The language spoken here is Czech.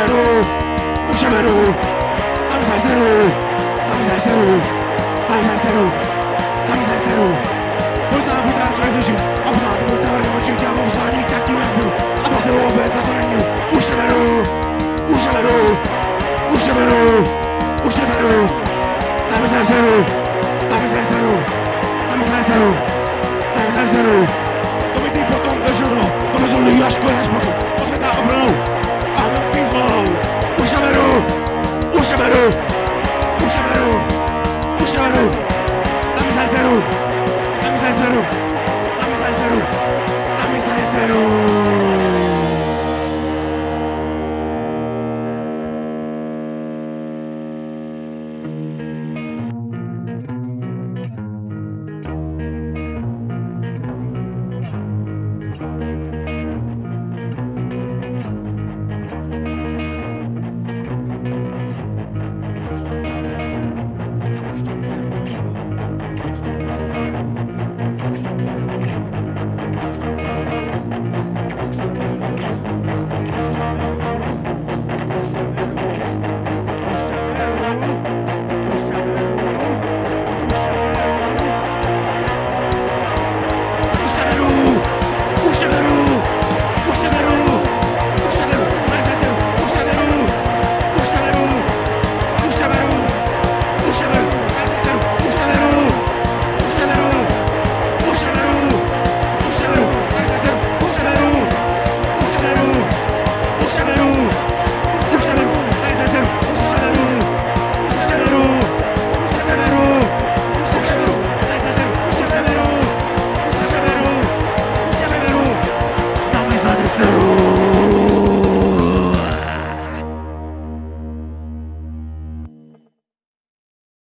Můžeme jdu, můžeme jdu, tam se seru, tam se seru, tam se seru, tam se seru. Možná budu rád trochu obná to budu tavry oči, já mám zvládní tak tu nezbyl, a po sebou opět na to není. Už neberu, už neberu, už neberu, už neberu, tam se seru, tam se seru, tam se seru. puxaram.